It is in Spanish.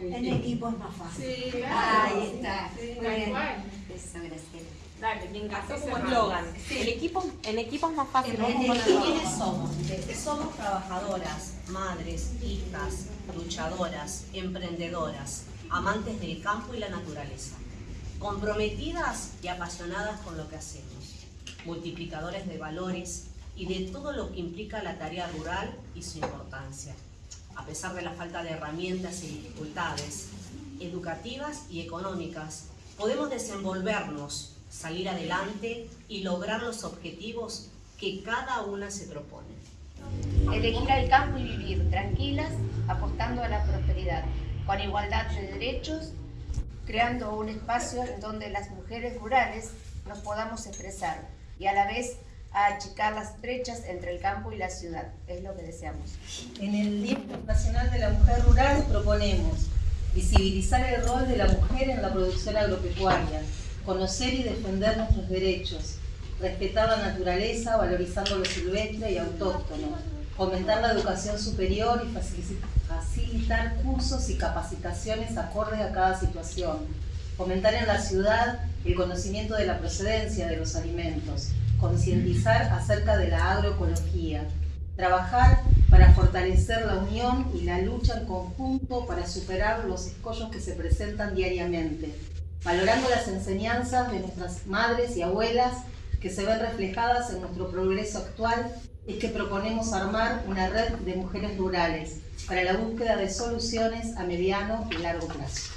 En equipo es más fácil. Sí, Ahí está. Sí, Muy bien. cual. Eso, Graciela. Dale, me encantó como eslogan. El equipo, en equipo es más fácil. En el-. ¿Quiénes somos? Somos trabajadoras, madres, hijas, luchadoras, emprendedoras, amantes del campo y la naturaleza, comprometidas y apasionadas con lo que hacemos, multiplicadores de valores y de todo lo que implica la tarea rural y su importancia, a pesar de la falta de herramientas y dificultades educativas y económicas, podemos desenvolvernos, salir adelante y lograr los objetivos que cada una se propone. Elegir al campo y vivir tranquilas, apostando a la prosperidad, con igualdad de derechos, creando un espacio en donde las mujeres rurales nos podamos expresar y a la vez a achicar las brechas entre el campo y la ciudad. Es lo que deseamos. En el Día Internacional de la Mujer Rural proponemos visibilizar el rol de la mujer en la producción agropecuaria, conocer y defender nuestros derechos, respetar la naturaleza, valorizando lo silvestre y autóctono, fomentar la educación superior y facili- facilitar cursos y capacitaciones acordes a cada situación, fomentar en la ciudad el conocimiento de la procedencia de los alimentos, concientizar acerca de la agroecología, trabajar para fortalecer la unión y la lucha en conjunto para superar los escollos que se presentan diariamente, valorando las enseñanzas de nuestras madres y abuelas que se ven reflejadas en nuestro progreso actual, es que proponemos armar una red de mujeres rurales para la búsqueda de soluciones a mediano y largo plazo.